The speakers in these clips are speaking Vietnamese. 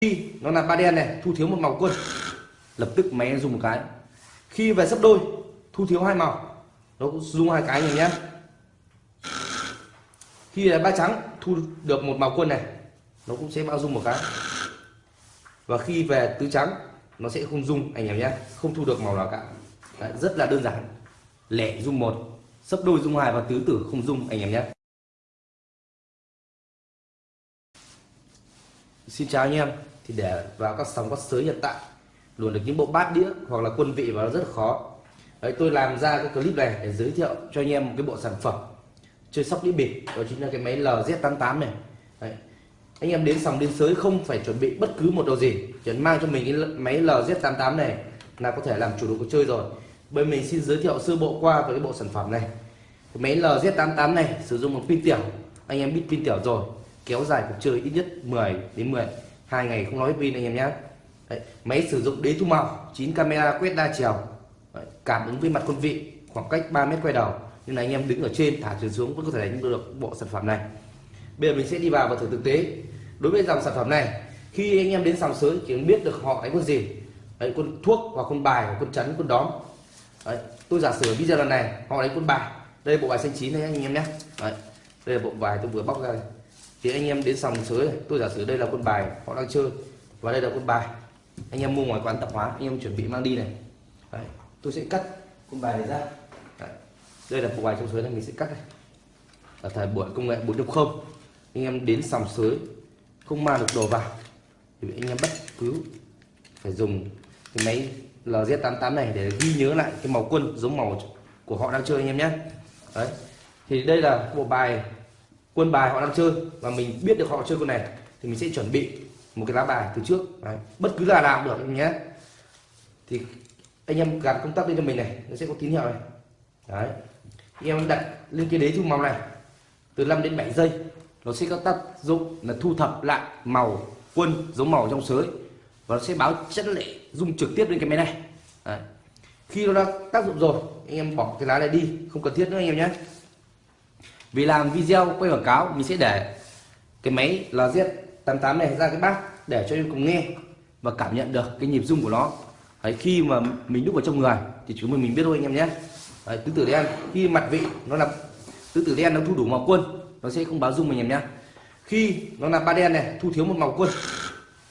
khi nó là ba đen này thu thiếu một màu quân. Lập tức máy dùng một cái. Khi về sấp đôi thu thiếu hai màu. Nó cũng dùng hai cái này nhé. Khi là ba trắng thu được một màu quân này nó cũng sẽ bao dung một cái. Và khi về tứ trắng nó sẽ không dung anh em nhé. Không thu được màu nào cả. Đấy, rất là đơn giản. Lẻ dung một sấp đôi dung hai và tứ tử không dung anh em nhé. Xin chào anh em thì để vào các sóng các sới hiện tại, luồn được những bộ bát đĩa hoặc là quân vị vào nó rất là khó. Đấy, tôi làm ra cái clip này để giới thiệu cho anh em một cái bộ sản phẩm chơi sóc đĩa bịp, đó chính là cái máy LZ88 này. Đấy. anh em đến sòng đến sới không phải chuẩn bị bất cứ một đồ gì, chỉ mang cho mình cái máy LZ88 này là có thể làm chủ đồ cuộc chơi rồi. Bên mình xin giới thiệu sơ bộ qua về cái bộ sản phẩm này. Cái máy LZ88 này sử dụng một pin tiểu, anh em biết pin tiểu rồi, kéo dài cuộc chơi ít nhất 10 đến 10 hai ngày không nói pin anh em nhé Đấy, máy sử dụng đế thu màu 9 camera quét đa chiều. Đấy, cảm ứng với mặt quân vị khoảng cách 3 mét quay đầu. Nên là anh em đứng ở trên thả trường xuống vẫn có thể đánh được bộ sản phẩm này. Bây giờ mình sẽ đi vào và thử thực tế. Đối với dòng sản phẩm này khi anh em đến sòng sới chỉ biết được họ đánh con gì. Đấy, con thuốc hoặc con bài và con chắn con đóm. Đấy, tôi giả sử video lần này họ đánh con bài. Đây là bộ bài xanh chín này anh em nhé. Đấy, đây là bộ bài tôi vừa bóc ra đây thì anh em đến sòng sới tôi giả sử đây là quân bài họ đang chơi và đây là quân bài. Anh em mua ngoài quán tạp hóa anh em chuẩn bị mang đi này. Đấy, tôi sẽ cắt quân bài này ra. Đấy, đây là bộ bài trong sới này mình sẽ cắt này. Ở thời buổi công nghệ 4.0 anh em đến sòng sới không mang được đồ vào thì anh em bất cứ phải dùng cái máy LZ88 này để ghi nhớ lại cái màu quân giống màu của họ đang chơi anh em nhé. Đấy thì đây là bộ bài quân bài họ đang chơi và mình biết được họ chơi con này thì mình sẽ chuẩn bị một cái lá bài từ trước đấy. bất cứ là nào được anh nhé thì anh em gạt công tắc lên cho mình này, nó sẽ có tín hiệu này đấy, anh em đặt lên cái đế thu màu này, từ 5 đến 7 giây, nó sẽ có tác dụng là thu thập lại màu quân giống màu trong sới và nó sẽ báo chất lệ dung trực tiếp lên cái máy này đấy. khi nó đã tác dụng rồi, anh em bỏ cái lá này đi, không cần thiết nữa anh em nhé vì làm video quay quảng cáo mình sẽ để cái máy LZ88 này ra cái bát để cho em cùng nghe và cảm nhận được cái nhịp rung của nó. Đấy, khi mà mình đúc vào trong người thì chúng mình mình biết thôi anh em nhé. Đấy, tứ tử đen khi mặt vị nó là tứ tử đen nó thu đủ màu quân nó sẽ không báo rung anh em nhé. Khi nó là ba đen này thu thiếu một màu quân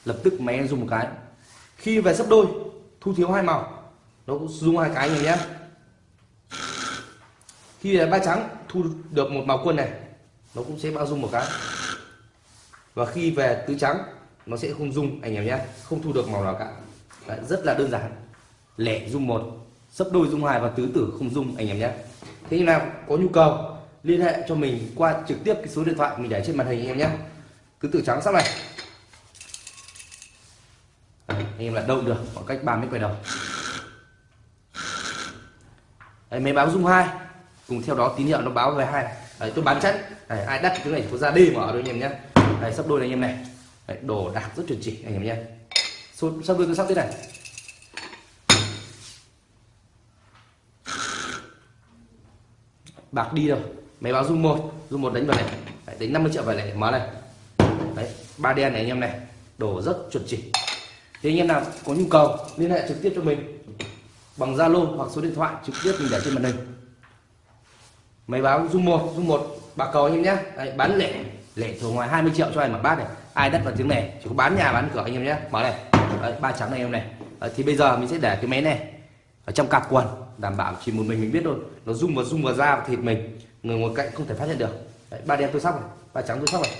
lập tức máy em dùng một cái. Khi về sấp đôi thu thiếu hai màu nó cũng dùng hai cái anh em nhé. Khi là ba trắng thu được một màu quân này nó cũng sẽ bao dung một cái. Và khi về tứ trắng nó sẽ không dung anh em nhé không thu được màu nào cả. Đấy, rất là đơn giản. Lẻ dung một sấp đôi dung hai và tứ tử không dung anh em nhé. Thế nào có nhu cầu liên hệ cho mình qua trực tiếp cái số điện thoại mình để trên màn hình anh em nhé. Tứ tử trắng sắp này. Đấy, anh em là đâu được khoảng cách 30 mét quay đầu. Đấy, máy báo dung hai cùng theo đó tín hiệu nó báo về hai Đấy, tôi bán chắc Đấy, ai đắt cái này có ra đi mở đôi anh em nhé. Đấy, sắp đôi này anh em này. Đấy, đồ đạc rất chuẩn chỉ anh em nhé. Sắp đôi tôi sắp thế này. Bạc đi rồi máy báo dung một. Dung một đánh vào này. Đấy, đánh 50 triệu vào này. Mở này. Đấy, ba đen này anh em này. Đồ rất chuẩn chỉ. Thì anh em nào có nhu cầu liên hệ trực tiếp cho mình bằng Zalo hoặc số điện thoại trực tiếp mình để trên màn hình máy báo dung một dung một bạc cầu anh em nhé. Đấy, bán lẻ lẻ thường ngoài 20 triệu cho anh một bát này. Ai đất vào tiếng này chỉ có bán nhà bán cửa anh em nhé. Mở này. Đấy, ba trắng này em này. Đấy, thì bây giờ mình sẽ để cái máy này ở trong cặp quần đảm bảo chỉ một mình mình biết thôi. Nó rung vào rung vào da và thịt mình. Người ngồi cạnh không thể phát hiện được. Đấy, ba đen tôi sóc này ba trắng tôi sóc này.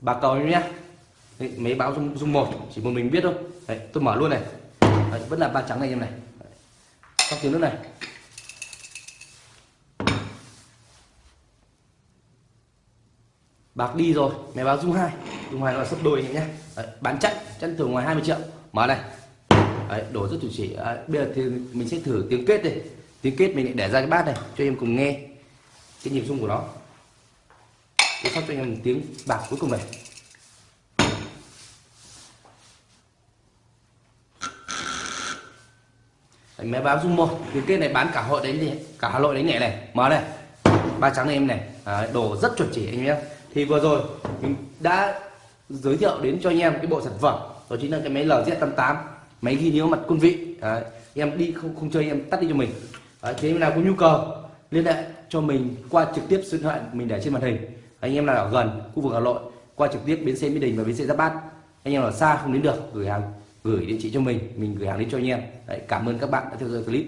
Bạc cầu em nhé. Mấy báo dung, dung một chỉ một mình biết thôi. Đấy, tôi mở luôn này. Đấy, vẫn là ba trắng này em này. Trong tiếng nước này. Bạc đi rồi mẹ báo dung hai. Dung hai là sấp đôi nhé. Đấy, bán chắc chắc thường ngoài 20 triệu. Mở này. Đấy, đổ rất chủ chỉ à, bây giờ thì mình sẽ thử tiếng kết đi, tiếng kết mình lại để ra cái bát này cho em cùng nghe cái nhịp rung của nó. Tôi sắp cho em tiếng bạc cuối cùng này. Đấy, máy báo dung một tiếng kết này bán cả hội đánh gì cả hà nội đánh nhẹ này? Mở này. Ba trắng này em này. À, đồ rất chuẩn chỉ anh em thì vừa rồi mình đã giới thiệu đến cho anh em cái bộ sản phẩm. Đó chính là cái máy LZ88 máy ghi nhớ mặt quân vị. Đấy, em đi không không chơi em tắt đi cho mình. Đấy, thế nào có nhu cầu liên hệ cho mình qua trực tiếp số điện thoại mình để trên màn hình. Anh em nào ở gần khu vực Hà Nội qua trực tiếp bến xe Mỹ Đình và bến xe Giáp Bát. Anh em ở xa không đến được gửi hàng gửi địa chỉ cho mình mình gửi hàng đến cho anh em Đấy, cảm ơn các bạn đã theo dõi clip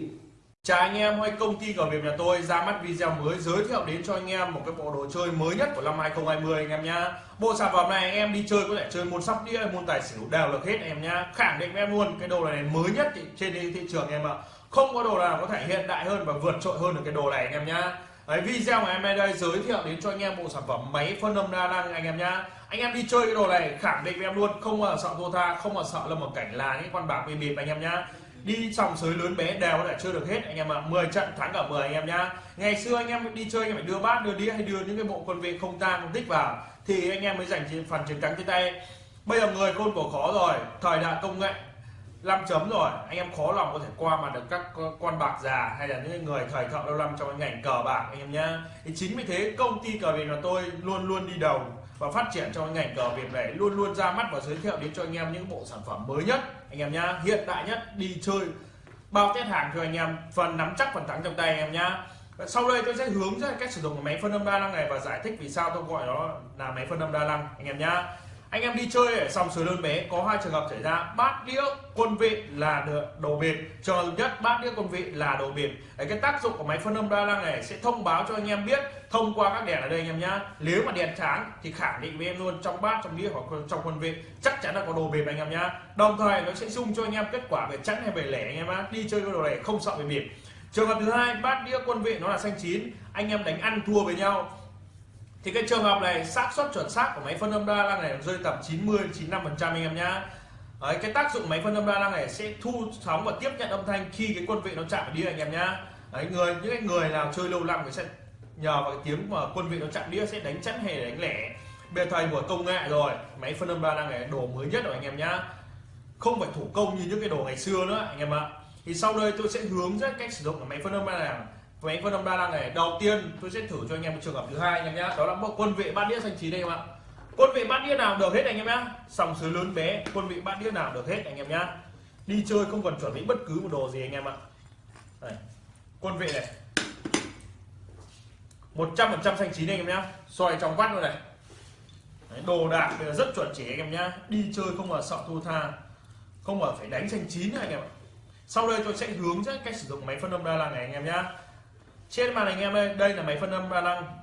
Chào anh em, hay công ty cờ nghiệp nhà tôi ra mắt video mới giới thiệu đến cho anh em một cái bộ đồ chơi mới nhất của năm 2020 anh em nhá. Bộ sản phẩm này anh em đi chơi có thể chơi môn sóc đĩa, môn tài xỉu đều được hết anh em nhá. Khẳng định em luôn cái đồ này mới nhất trên thị trường em ạ. Không có đồ nào có thể hiện đại hơn và vượt trội hơn được cái đồ này anh em nhá. Đấy, video của em đây giới thiệu đến cho anh em bộ sản phẩm máy phân âm đa năng anh em nhá. Anh em đi chơi cái đồ này khẳng định với em luôn không mà sợ thua tha, không mà sợ là một cảnh là những con bạc bị bịp anh em nhá. Đi sòng sới lớn bé đều có thể chơi được hết anh em ạ. À. 10 trận thắng cả 10 anh em nhá. Ngày xưa anh em đi chơi anh em phải đưa bát đưa đĩa hay đưa những cái bộ quân vị không tan không tích vào thì anh em mới giành phần chiến thắng trên tay. Bây giờ người khôn cổ khó rồi thời đại công nghệ 5 chấm rồi anh em khó lòng có thể qua mà được các con bạc già hay là những người thời thợ lâu năm trong cái ngành cờ bạc anh em nhá. Thì chính vì thế công ty cờ bạc là tôi luôn luôn đi đầu và phát triển trong ngành cờ Việt này luôn luôn ra mắt và giới thiệu đến cho anh em những bộ sản phẩm mới nhất. Anh em nhá, hiện đại nhất, đi chơi, bao test hàng cho anh em, phần nắm chắc, phần thắng trong tay anh em nhá. Sau đây tôi sẽ hướng dẫn cách sử dụng máy phân âm đa năng này và giải thích vì sao tôi gọi nó là máy phân âm đa năng, anh em nhá anh em đi chơi ở sòng sới lớn bé có hai trường hợp xảy ra. Bát đĩa quân vị là đồ biệt trường hợp nhất bát đĩa quân vị là đồ biệt Đấy, cái tác dụng của máy phân âm đa năng này sẽ thông báo cho anh em biết thông qua các đèn ở đây anh em nhá. Nếu mà đèn sáng thì khẳng định với em luôn trong bát trong đĩa hoặc trong quân vị chắc chắn là có đồ biệt anh em nhá. Đồng thời nó sẽ dung cho anh em kết quả về trắng hay về lẻ anh em á đi chơi cái đồ này không sợ về biệt trường hợp thứ hai bát đĩa quân vị nó là xanh chín. Anh em đánh ăn thua với nhau thì cái trường hợp này xác suất chuẩn xác của máy phân âm đa năng này rơi tầm 90 95 phần trăm anh em nhá. Đấy, cái tác dụng máy phân âm đa năng này sẽ thu sóng và tiếp nhận âm thanh khi cái quân vị nó chạm vào đĩa anh em nhá. Đấy, người những cái người nào chơi lâu năm thì sẽ nhờ vào cái tiếng mà quân vị nó chạm đĩa sẽ đánh chắn hề đánh lẻ. Bây giờ thời công nghệ rồi máy phân âm đa năng này đồ mới nhất rồi anh em nhá. Không phải thủ công như những cái đồ ngày xưa nữa anh em ạ. Thì sau đây tôi sẽ hướng dẫn cách sử dụng của máy phân âm đa năng với phân âm đa năng này đầu tiên tôi sẽ thử cho anh em một trường hợp thứ hai anh em nhé đó là bộ quân vị bát đĩa xanh chín đây em ạ quân vị bát đĩa nào được hết anh em nhé sòng sới lớn bé quân vị bát đĩa nào được hết anh em nhé đi chơi không cần chuẩn bị bất cứ một đồ gì anh em ạ đây. quân vị này 100% xanh chín anh em nhé xoay trong vắt luôn này Đấy, đồ đạc bây giờ rất chuẩn chỉ anh em nhé đi chơi không mà sợ thua tha không mà phải đánh xanh chín anh em ạ sau đây tôi sẽ hướng dẫn cách sử dụng máy phân âm đa năng này anh em nhé trên màn anh em đây đây là máy phân âm đa năng.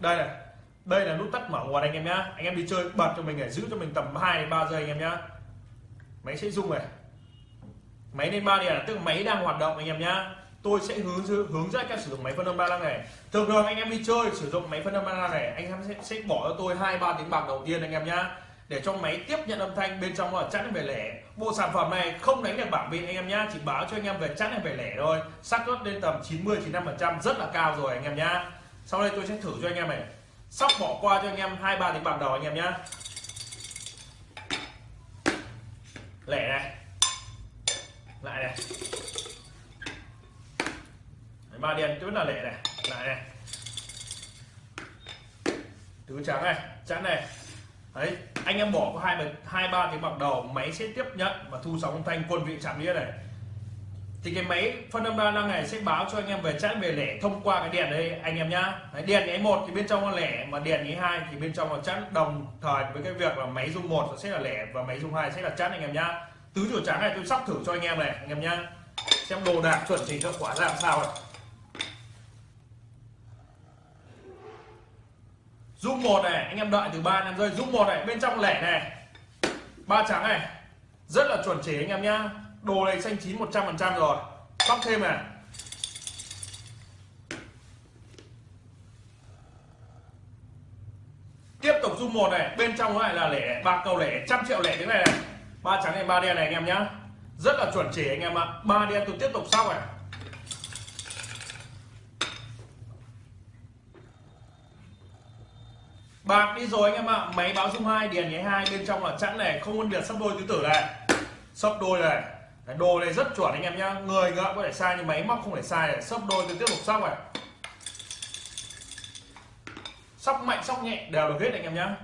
Đây này đây là nút tắt mở nguồn anh em nhá. Anh em đi chơi bật cho mình để giữ cho mình tầm 2 đến 3 giây anh em nhá. Máy sẽ rung này. Máy lên ba đèn tức máy đang hoạt động anh em nhá. Tôi sẽ hướng hướng dẫn các sử dụng máy phân âm đa năng này. Thường thường anh em đi chơi sử dụng máy phân âm đa năng này anh em sẽ, sẽ bỏ cho tôi hai ba tiếng bạc đầu tiên anh em nhá để cho máy tiếp nhận âm thanh bên trong là chẵn về lẻ. Bộ sản phẩm này không đánh được bảng vị anh em nhá, chỉ báo cho anh em về chẵn về lẻ thôi. Xác suất lên tầm 90 95 phần trăm, rất là cao rồi anh em nhá. Sau đây tôi sẽ thử cho anh em này. Sóc bỏ qua cho anh em hai, ba tiếng bạc đầu anh em nhá. Lẻ này. Lại này. Ba đen vẫn là lẻ này. Lại này. Tứ trắng này, chẵn này. Đấy anh em bỏ có hai hai ba tiếng bạc đầu máy sẽ tiếp nhận và thu sóng thanh quân vị chạm đĩa này. Thì cái máy phân âm đa năng này sẽ báo cho anh em về chẵn về lẻ thông qua cái đèn đây anh em nhá. Đấy, đèn nháy một thì bên trong là lẻ mà đèn nháy hai thì bên trong là chẵn đồng thời với cái việc là máy dung một sẽ là lẻ và máy dung hai sẽ là chẵn anh em nhá. Tứ chùa trắng này tôi sóc thử cho anh em này anh em nhá. Xem đồ đạc chuẩn chỉnh cho quả ra làm sao này. Dung một này, anh em đợi từ 3 năm rơi dung một này, bên trong lẻ này. Ba trắng này. Rất là chuẩn chỉ anh em nhá. Đồ này xanh chín 100 phần trăm rồi. Sóc thêm này. Tiếp tục dung một này. Bên trong lại là lẻ. Ba cầu lẻ. Trăm triệu lẻ thế này này. Ba trắng này, ba đen này anh em nhá. Rất là chuẩn chỉ anh em ạ. Ba đen tôi tiếp tục sóc này. Bạc đi rồi anh em ạ. Máy báo dung hai điền nháy hai, bên trong là chẵn này. Không phân biệt sắp đôi tứ tử này. Sắp đôi này. Đồ này rất chuẩn anh em nhá. Người ngựa có thể sai nhưng máy móc không thể sai này. Sắp đôi tôi tiếp tục sóc này. Sóc mạnh sóc nhẹ, đều được hết anh em nhá.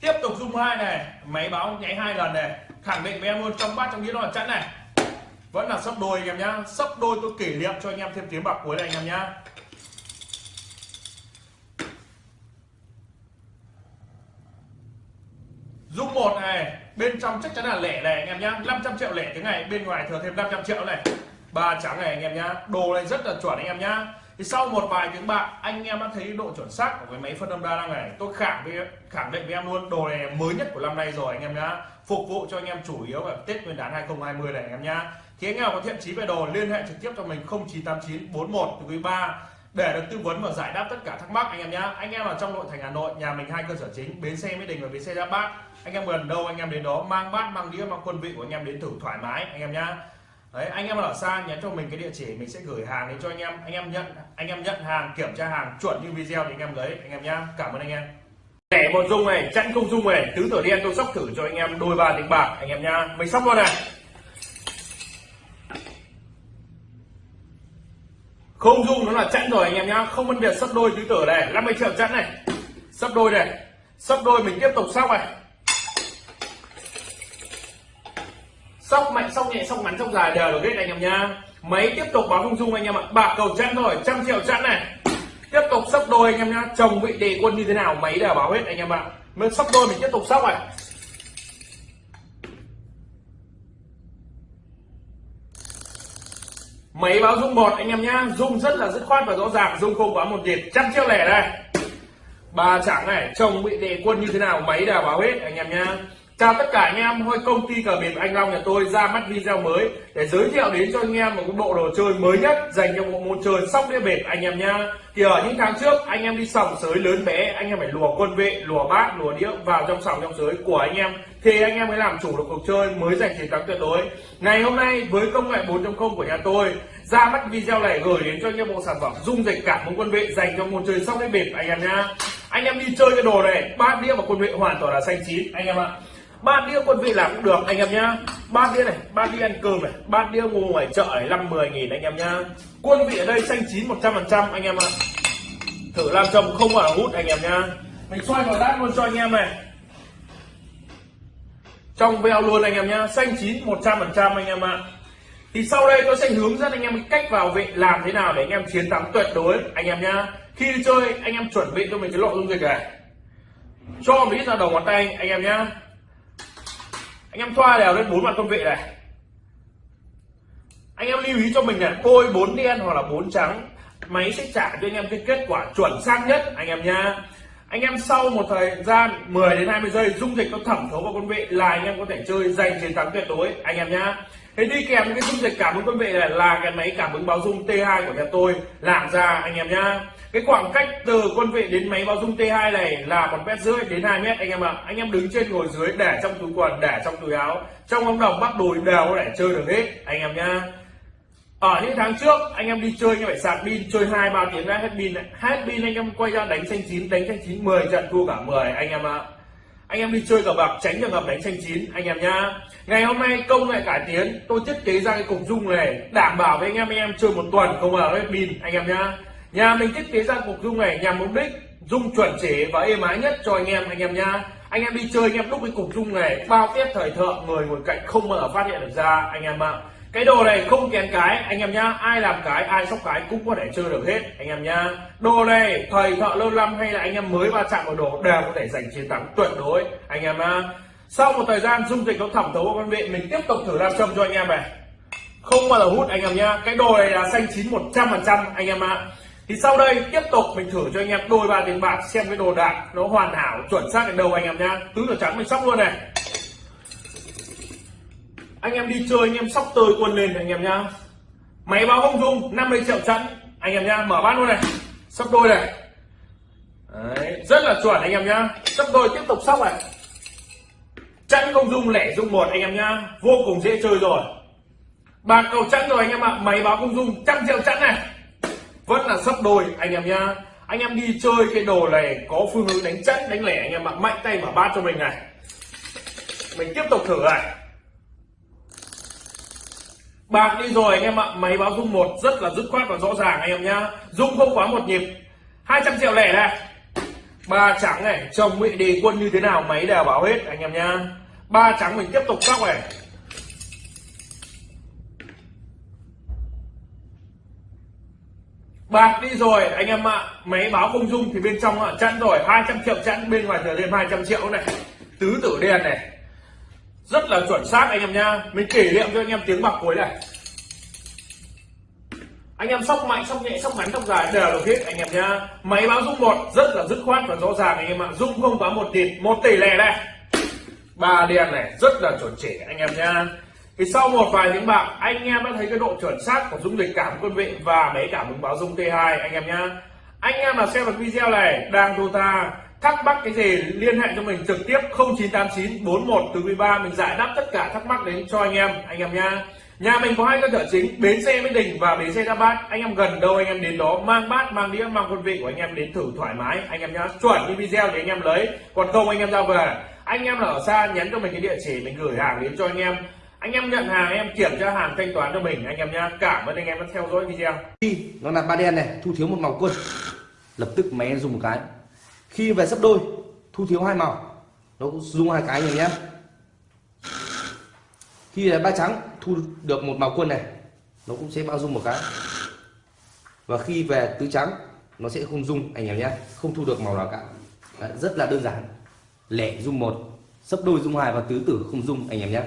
Tiếp tục dung hai này. Máy báo nháy hai lần này. Khẳng định với em luôn, trong bát, trong đĩa nó là chẵn này. Vẫn là sắp đôi anh em nhá. Sắp đôi tôi kỷ niệm cho anh em thêm tiếng bạc cuối này anh em nhá Dung một này bên trong chắc chắn là lẻ này, anh em nhá. 500 triệu lẻ tiếng này, bên ngoài thừa thêm 500 triệu này. Ba trắng này, anh em nhá. Đồ này rất là chuẩn, anh em nhá. Thì sau một vài tiếng bạc, anh em đã thấy độ chuẩn xác của cái máy phân âm đa năng này. Tôi khẳng với khẳng định với em luôn, đồ này mới nhất của năm nay rồi, anh em nhá. Phục vụ cho anh em chủ yếu vào Tết Nguyên đán 2020 này, anh em nhá. Thì anh em có thiện chí về đồ, liên hệ trực tiếp cho mình 0989 41 quý ba. Để được tư vấn và giải đáp tất cả thắc mắc, anh em nhá. Anh em ở trong nội thành Hà Nội, nhà mình hai cơ sở chính, bến xe Mỹ Đình và bến xe Giáp Bát anh em gần đâu anh em đến đó mang bát mang đĩa mang quân vị của anh em đến thử thoải mái anh em nhá đấy anh em ở xa nhắn cho mình cái địa chỉ mình sẽ gửi hàng đến cho anh em anh em nhận anh em nhận hàng kiểm tra hàng chuẩn như video thì anh em lấy anh em nhá cảm ơn anh em lẻ một dung này chẵn không dung này tứ tử đen tôi sóc thử cho anh em đôi ba tiếng bạc anh em nhá mình sóc luôn này không dung nó là chẵn rồi anh em nhá không phân biệt sấp đôi tứ tử này 50 triệu chẵn này sấp đôi này sấp đôi mình tiếp tục sóc này sóc mạnh sóc nhẹ sóc ngắn sóc dài, đều được hết anh em nhá. Máy tiếp tục báo không dung anh em ạ. Bạc cầu chẵn rồi, trăm triệu chẵn này. Tiếp tục sóc đôi anh em nhá. Chồng vị đề quân như thế nào máy đều báo hết anh em ạ. Mới sóc đôi mình tiếp tục sóc này máy báo dung một anh em nhá. Dung rất là dứt khoát và rõ ràng, dung không quá một nhịp trăm triệu lẻ đây. Ba chẳng này, chồng bị đề quân như thế nào máy đều báo hết anh em nhá chào tất cả anh em, hôm công ty cờ bịp anh long nhà tôi ra mắt video mới để giới thiệu đến cho anh em một cái bộ đồ chơi mới nhất dành cho bộ môn chơi sóc đĩa bịp anh em nhá. Thì ở những tháng trước, anh em đi sòng sới lớn bé, anh em phải lùa quân vệ, lùa bát, lùa đĩa vào trong sòng trong sới của anh em. Thì anh em mới làm chủ được cuộc chơi mới giành chiến thắng tuyệt đối. Ngày hôm nay, với công nghệ 4.0 của nhà tôi, ra mắt video này gửi đến cho anh em bộ sản phẩm dung dịch cảm ứng quân vệ dành cho môn chơi sóc đĩa bịp anh em nhá. Anh em đi chơi cái đồ này, bát đĩa và quân vệ hoàn toàn là xanh chín, anh em ạ ba đĩa quân vị làm cũng được anh em nhá ba đĩa này ba đĩa ăn cơm này ba đĩa mua ngoài chợ này năm mười nghìn anh em nhá quân vị ở đây xanh chín một trăm phần trăm anh em ạ thử làm chồng không phải hút anh em nhá mình xoay vào lát luôn cho anh em này trong veo luôn anh em nhá xanh chín một trăm phần trăm anh em ạ thì sau đây tôi sẽ hướng dẫn anh em cách vào vị làm thế nào để anh em chiến thắng tuyệt đối anh em nhá khi đi chơi anh em chuẩn bị cho mình cái lộ dung dịch này cho một ít ra đầu ngón tay anh em nhá anh em thoa đều lên bốn mặt con vị này. Anh em lưu ý cho mình là bôi bốn đen hoặc là bốn trắng, máy sẽ trả cho anh em cái kết quả chuẩn xác nhất, anh em nha anh em sau một thời gian 10 đến 20 giây, dung dịch nó thẩm thấu vào con vị là anh em có thể chơi giành chiến thắng tuyệt đối, anh em nhá thế đi kèm với cái dung dịch cảm ứng con vị này là cái máy cảm ứng báo dung T2 của nhà tôi. Làm ra, anh em nhá. Cái khoảng cách từ quân vị đến máy báo dung T2 này là một mét rưỡi đến 2 mét, anh em ạ. Anh em đứng trên ngồi dưới, để trong túi quần, để trong túi áo. Trong ống đồng bắt đùi đều có thể chơi được hết, anh em nhá. Ở những tháng trước, anh em đi chơi như vậy sạc pin, chơi hai, ba tiếng đã hết pin. Hết pin, anh em quay ra đánh xanh chín, đánh xanh chín 10 trận thua cả 10 anh em ạ. Anh em đi chơi cờ bạc, tránh trường hợp đánh xanh chín, anh em nhá ngày hôm nay công nghệ cải tiến tôi thiết kế ra cái cục dung này đảm bảo với anh em anh em chơi một tuần không bao hết pin, anh em nhá. Nhà mình thiết kế ra cục dung này nhằm mục đích dung chuẩn chỉ và êm ái nhất cho anh em anh em nhá. Anh em đi chơi, anh em đúc cái cục dung này bao tiết thời thượng người ngồi cạnh không bao giờ phát hiện được ra, anh em ạ. Cái đồ này không kén cái, anh em nhá. Ai làm cái, ai sóc cái cũng có thể chơi được hết, anh em nhá. Đồ này thầy thợ lâu năm hay là anh em mới va chạm vào đồ đều có thể giành chiến thắng tuyệt đối, anh em ạ sau một thời gian dung dịch nó thẩm thấu vào con vị mình tiếp tục thử làm châm cho anh em này. Không bao giờ hút anh em nhá. Cái đồ này là xanh chín một trăm phần trăm anh em ạ. Thì sau đây tiếp tục mình thử cho anh em đôi ba tiếng bạc xem cái đồ đạc nó hoàn hảo chuẩn xác đến đâu anh em nhá. Tứ tử trắng mình sóc luôn này. Anh em đi chơi anh em sóc tơi quân lên anh em nhá. Máy báo không dung 50 triệu chẵn anh em nhá mở bát luôn này. Sóc đôi này. Đấy, rất là chuẩn anh em nhá. Sóc đôi tiếp tục sóc này chẵn không dung lẻ dung một anh em nhá. Vô cùng dễ chơi rồi. Bạc cầu chẵn rồi anh em ạ. Máy báo không dung. Trăm triệu chẵn này. Vẫn là sấp đôi anh em nhá. Anh em đi chơi cái đồ này có phương hướng đánh chẵn, đánh lẻ anh em ạ. Mạnh tay mở bát cho mình này. Mình tiếp tục thử này. Bạc đi rồi anh em ạ. Máy báo dung một rất là dứt khoát và rõ ràng anh em nhá. Dung không quá một nhịp. 200 triệu lẻ này ba trắng này, chồng bị đề quân như thế nào máy đều báo hết, anh em nhá. Ba trắng mình tiếp tục sóc này bạc đi rồi, anh em ạ. Máy báo không dung thì bên trong ạ chẵn rồi. 200 triệu chẵn bên ngoài trở lên 200 triệu này. Tứ tử đen này. Rất là chuẩn xác, anh em nha mình kỷ niệm cho anh em tiếng bạc cuối này anh em sóc mạnh sóc nhẹ sóc ngắn sóc dài, đều được hết anh em nhá. Máy báo dung một, rất là dứt khoát và rõ ràng, anh em ạ. Dung không quá một tỷ một tỷ lẻ này. Ba đen này, rất là chuẩn chỉ, anh em nhá. Thì sau một vài tiếng bạc, anh em đã thấy cái độ chuẩn xác của dung lịch cảm quân vị và máy cảm ứng báo dung T2 anh em nhá. Anh em nào xem được video này, đang đô tha, thắc mắc cái gì, liên hệ cho mình trực tiếp 0989 41 từ 13 mình giải đáp tất cả thắc mắc đến cho anh em anh em nhá nhà mình có hai cơ sở chính, bến xe Mỹ Đình và bến xe Đa Bát. Anh em gần đâu, anh em đến đó, mang bát, mang đĩa, mang quân vị của anh em đến thử thoải mái. Anh em nhá, chuẩn như video để anh em lấy. Còn không, anh em ra về. Anh em là ở xa, nhắn cho mình cái địa chỉ, mình gửi hàng đến cho anh em. Anh em nhận hàng em kiểm tra hàng thanh toán cho mình. Anh em nhá, cảm ơn anh em đã theo dõi video. Khi nó là ba đen này, thu thiếu một màu quân. Lập tức máy dùng một cái. Khi về sắp đôi, thu thiếu hai màu. Nó cũng dùng hai cái này nhé khi là ba trắng thu được một màu quân này nó cũng sẽ bao dung một cái. Và khi về tứ trắng nó sẽ không dung anh em nhé không thu được màu nào cả. Đấy, rất là đơn giản. Lẻ dung một sấp đôi dung hai và tứ tử không dung anh em nhé.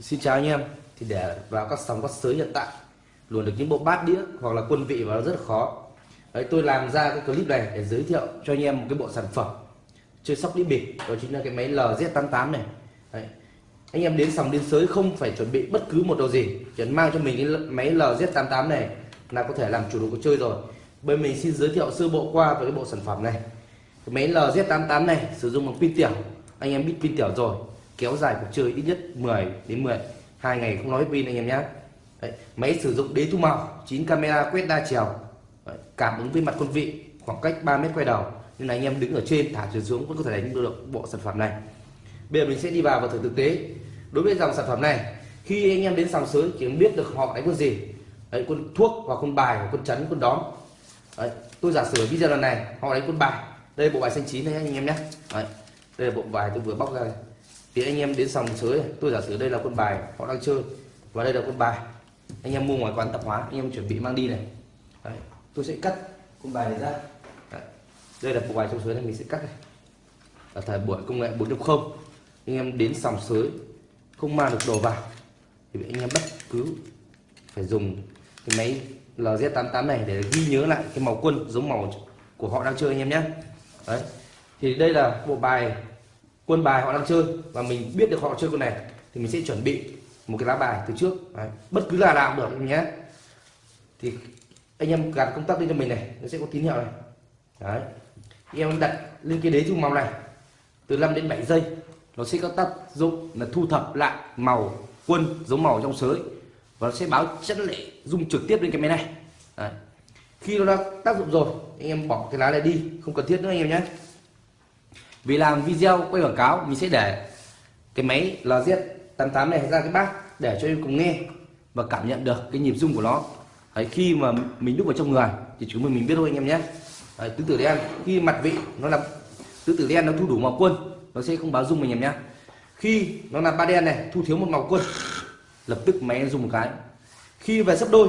Xin chào anh em. Thì để vào các sóng các sới hiện tại luôn được những bộ bát đĩa hoặc là quân vị và nó rất là khó. Đấy, tôi làm ra cái clip này để giới thiệu cho anh em một cái bộ sản phẩm chơi sóc đĩa bịp đó chính là cái máy LZ88 này. Đấy. anh em đến sòng đến sới không phải chuẩn bị bất cứ một đồ gì chỉ mang cho mình cái máy LZ88 này là có thể làm chủ đồ cuộc chơi rồi. Bên mình xin giới thiệu sơ bộ qua về cái bộ sản phẩm này. Cái máy LZ88 này sử dụng bằng pin tiểu. Anh em biết pin tiểu rồi kéo dài cuộc chơi ít nhất 10 đến 10 hai ngày không nói pin anh em nhé Đấy, máy sử dụng đế thu màu 9 camera quét đa chiều. Đấy, cảm ứng với mặt quân vị khoảng cách 3 mét quay đầu nên là anh em đứng ở trên thả chuyển xuống vẫn có thể đánh được bộ sản phẩm này. Bây giờ mình sẽ đi vào và thử thực tế. Đối với dòng sản phẩm này khi anh em đến sòng sới chỉ biết được họ đánh quân gì. Đấy, quân thuốc hoặc quân bài hoặc quân chấn quân đóm. Đấy, tôi giả sử video lần này họ đánh quân bài. Đây bộ bài xanh chín này anh em nhé. Đấy, đây là bộ bài tôi vừa bóc ra. Này thì anh em đến sòng sới tôi giả sử đây là quân bài họ đang chơi và đây là quân bài. Anh em mua ngoài quán tạp hóa anh em chuẩn bị mang đi này. Đấy, tôi sẽ cắt quân bài này ra đây là bộ bài trong sới này mình sẽ cắt này. Ở thời buổi công nghệ 4.0 anh em đến sòng sới, không mang được đồ vào, thì anh em bất cứ phải dùng cái máy LZ88 này để ghi nhớ lại cái màu quân giống màu của họ đang chơi anh em nhé. Đấy. Thì đây là bộ bài, quân bài họ đang chơi và mình biết được họ chơi con này, thì mình sẽ chuẩn bị một cái lá bài từ trước. Đấy. bất cứ là nào cũng được nhé. Thì anh em gạt công tắc lên cho mình này, nó sẽ có tín hiệu này. Đấy anh em đặt lên cái đế dung màu này từ 5 đến 7 giây nó sẽ có tác dụng là thu thập lại màu quân giống màu trong sới và nó sẽ báo chất lệ dung trực tiếp lên cái máy này. Đấy. khi nó đã tác dụng rồi anh em bỏ cái lá này đi không cần thiết nữa anh em nhé. Vì làm video quay quảng cáo mình sẽ để cái máy LZ88 này ra cái bát để cho em cùng nghe và cảm nhận được cái nhịp rung của nó. Đấy, khi mà mình đúc vào trong người thì chúng mình mình biết thôi anh em nhé. Đấy, tứ tử đen. Khi mặt vị nó là tứ tử đen nó thu đủ màu quân nó sẽ không báo dung mình em nhé. Khi nó là ba đen này thu thiếu một màu quân. Lập tức máy dùng một cái. Khi về sấp đôi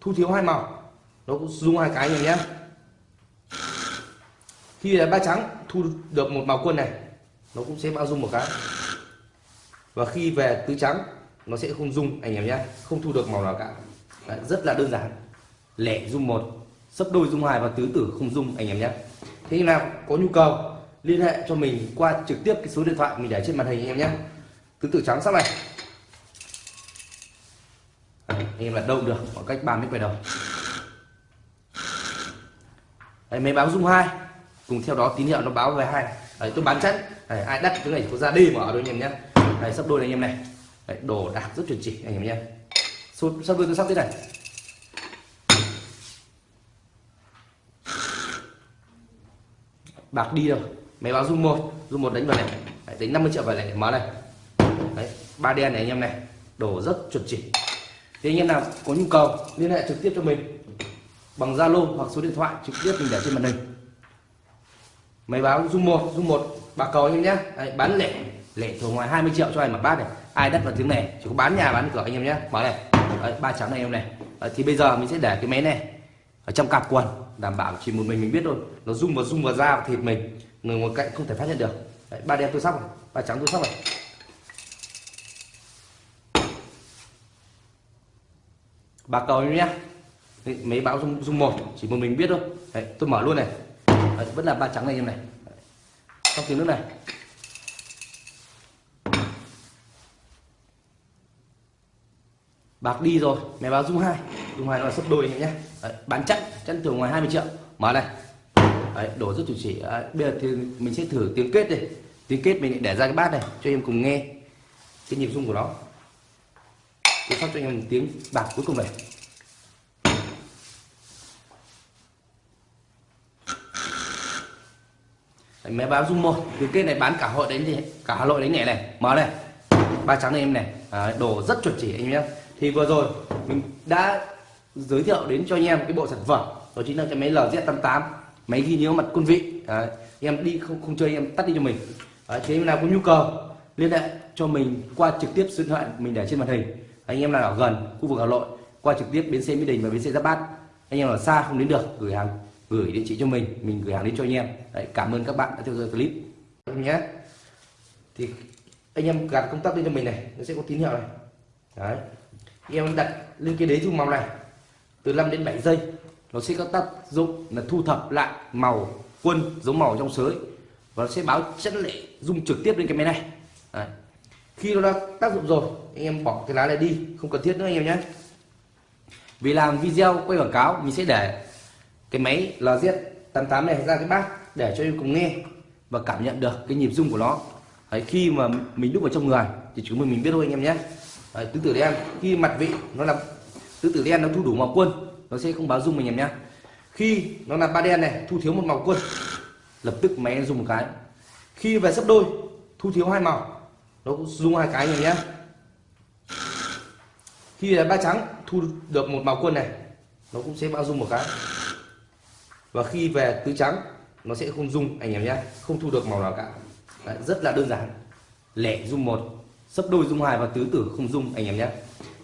thu thiếu hai màu. Nó cũng dùng hai cái anh em nhé. Khi là ba trắng thu được một màu quân này nó cũng sẽ bao dung một cái. Và khi về tứ trắng nó sẽ không dung anh em nhé. Không thu được màu nào cả. Đấy, rất là đơn giản. Lẻ dung một sấp đôi dung hai và tứ tử không dung anh em nhé. Thế nào có nhu cầu liên hệ cho mình qua trực tiếp cái số điện thoại mình để trên màn hình anh em nhé. Tứ tử trắng sắp này. À, anh em là đâu được khoảng cách 3 mét về đầu. Đấy, máy báo dung hai. Cùng theo đó tín hiệu nó báo về hai. Đấy, tôi bán chắc Đấy, ai đắt cái này có ra đi mà ở thôi anh em nhé. Đấy, sắp đôi này anh em này. Đấy, đồ đạc rất chuẩn chỉ anh em nhé. Sắp đôi tôi sắp thế này. Bạc đi rồi máy báo rung một rung một đánh vào này. Đấy, đánh 50 triệu vào này mở này. Đấy, ba đen này anh em này. Đổ rất chuẩn chỉ. Thì anh em nào có nhu cầu liên hệ trực tiếp cho mình. Bằng Zalo hoặc số điện thoại trực tiếp mình để trên màn hình. Máy báo rung một rung một. Bạc cầu anh em nhé. Đấy, bán lẻ. Lẻ thường ngoài 20 triệu cho ai mà bát này. Ai đất vào tiếng này chỉ có bán nhà bán cửa anh em nhé. Mở này. Đấy, ba trắng này anh em này. Đấy, thì bây giờ mình sẽ để cái máy này ở trong cặp quần đảm bảo chỉ một mình mình biết thôi. Nó rung vào rung vào da và thịt mình. Người ngoài cạnh không thể phát hiện được. Đấy, ba đen tôi sóc này ba trắng tôi sóc này. Bạc cầu em nhé mấy báo rung rung một chỉ một mình biết thôi. Đấy, tôi mở luôn này. Đấy, vẫn là ba trắng này em này. Trong tiếng nước này. Bạc đi rồi mẹ báo rung hai ngoài hai là sấp đôi anh em nhé. Đấy, bán chắc chắn thường ngoài 20 triệu. Mở này. Đấy, đổ rất chủ chỉ Đấy, bây giờ thì mình sẽ thử tiếng kết đi, tiếng kết mình để ra cái bát này cho em cùng nghe cái nhịp rung của nó. Tôi phát cho anh em một tiếng bạc cuối cùng này. Đấy, máy báo rung một tiếng kết này bán cả hội đánh thì cả hà nội đánh nhẹ này. Mở này. Ba trắng này em này. Đấy, đồ rất chuẩn chỉ anh em nhé. Thì vừa rồi mình đã giới thiệu đến cho anh em cái bộ sản phẩm. Đó chính là cái máy LZ88 máy ghi nhớ mặt quân vị. Đấy, em đi không không chơi em tắt đi cho mình. Đấy, thế em nào có nhu cầu liên hệ cho mình qua trực tiếp số điện thoại mình để trên màn hình. Anh em nào ở gần khu vực Hà Nội qua trực tiếp bến xe Mỹ Đình và bến xe Giáp Bát. Anh em ở xa không đến được gửi hàng gửi địa chỉ cho mình mình gửi hàng đến cho anh em. Đấy, cảm ơn các bạn đã theo dõi clip. Nhé. Thì anh em gạt công tắc lên cho mình này nó sẽ có tín hiệu này. Đấy em đặt lên cái đế dung màu này từ 5 đến 7 giây nó sẽ có tác dụng là thu thập lại màu quân giống màu trong sới và nó sẽ báo chất lệ dung trực tiếp lên cái máy này. Đấy. khi nó đã tác dụng rồi anh em bỏ cái lá này đi không cần thiết nữa anh em nhé. Vì làm video quay quảng cáo mình sẽ để cái máy LZ88 này ra cái bát để cho em cùng nghe và cảm nhận được cái nhịp rung của nó. Đấy, khi mà mình đúc vào trong người thì chúng mình mình biết thôi anh em nhé. Đấy, tứ đấy đen khi mặt vị nó là tứ tử đen nó thu đủ màu quân nó sẽ không báo dung mình em nhé khi nó là ba đen này thu thiếu một màu quân. Lập tức máy dùng một cái. Khi về sấp đôi thu thiếu hai màu. Nó cũng dùng hai cái này nhé khi là ba trắng thu được một màu quân này nó cũng sẽ bao dung một cái. Và khi về tứ trắng nó sẽ không dung anh em nhé không thu được màu nào cả. Đấy, rất là đơn giản. Lẻ dung một sấp đôi dung hai và tứ tử không dung anh em nhé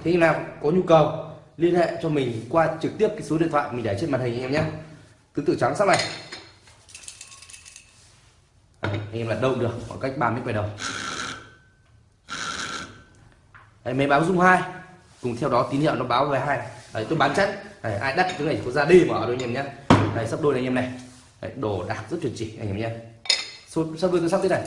thế nào có nhu cầu liên hệ cho mình qua trực tiếp cái số điện thoại mình để trên màn hình anh em nhé. Tứ tử trắng sắp này. Anh em là đâu được khoảng cách 3 mét quay đầu. Đấy, máy báo dung hai. Cùng theo đó tín hiệu nó báo về hai. Đấy, tôi bán chắc Đấy, ai đắt cái này có ra đi mở đôi anh em nhé. Đấy, sắp đôi này anh em này. Đấy, đồ đạc rất chuẩn chỉ anh em nhé. Sắp đôi tôi sắp thế này.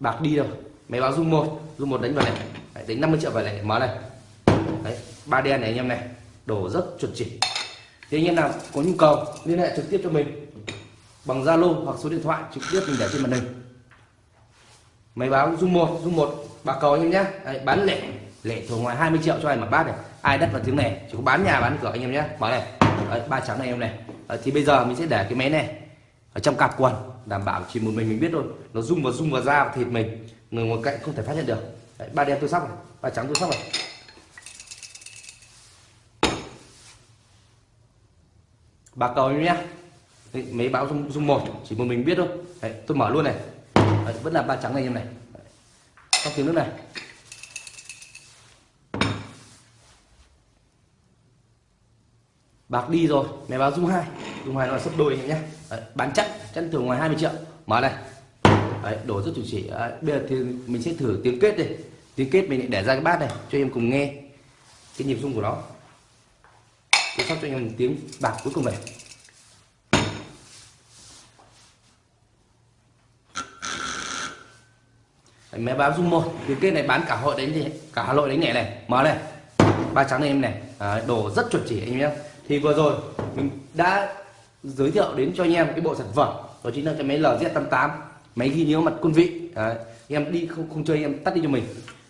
Bạc đi đâu? Máy báo rung một rung một đánh vào này. Đấy, đánh 50 triệu vào này mở này. Đấy, ba đen này anh em này. Đổ rất chuẩn chỉ. Thì anh em nào có nhu cầu liên hệ trực tiếp cho mình. Bằng Zalo hoặc số điện thoại trực tiếp mình để trên màn hình. Máy báo rung một rung một bà cầu anh em nhé Đấy, bán lẻ. Lẻ thường ngoài 20 triệu cho anh mà bát này. Ai đất vào tiếng này chỉ có bán nhà bán cửa anh em nhé mở này. Đấy, ba trắng này anh em này. Đấy, thì bây giờ mình sẽ để cái máy này ở trong cặp quần đảm bảo chỉ một mình mình biết thôi. Nó rung vào rung vào da và thịt mình người ngồi cạnh không thể phát hiện được. Đấy, ba đen tôi sóc này ba trắng tôi sóc này. Bạc cầu nhé. Đấy, mấy báo dung, dung một chỉ một mình biết thôi. Đấy, tôi mở luôn này. Đấy, vẫn là ba trắng này em này. Đấy, trong tiếng nước này. Bạc đi rồi mẹ báo dung hai. Dung hai là sấp đôi nhé. Đấy, bán chắc chắc thường ngoài 20 triệu. Mở này. Đấy, đổ rất chủ chỉ. Đấy, bây giờ thì mình sẽ thử tiếng kết đây tiếng kết mình để ra cái bát này cho em cùng nghe cái nhịp rung của nó. Tôi sắp cho anh em tiếng bạc cuối cùng này. Đấy, máy báo rung một tiếng kết này bán cả hội đánh thì cả hà nội đánh nhẹ này. Mở này. Ba trắng này em này. Đấy, đồ rất chuẩn chỉ anh em nhé. Thì vừa rồi mình đã giới thiệu đến cho anh em cái bộ sản phẩm đó chính là cái máy LZ88 máy ghi nhớ mặt quân vị. Đấy, em đi không không chơi em tắt đi cho mình.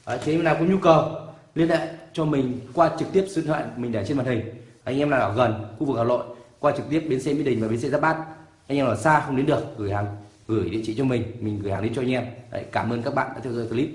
Đấy, thế em nào có nhu cầu liên hệ cho mình qua trực tiếp số điện thoại mình để trên màn hình. Anh em nào ở gần khu vực Hà Nội qua trực tiếp bến xe Mỹ Đình và bến xe Giáp Bát. Anh em ở xa không đến được gửi hàng gửi địa chỉ cho mình mình gửi hàng đến cho anh em. Đấy, cảm ơn các bạn đã theo dõi clip.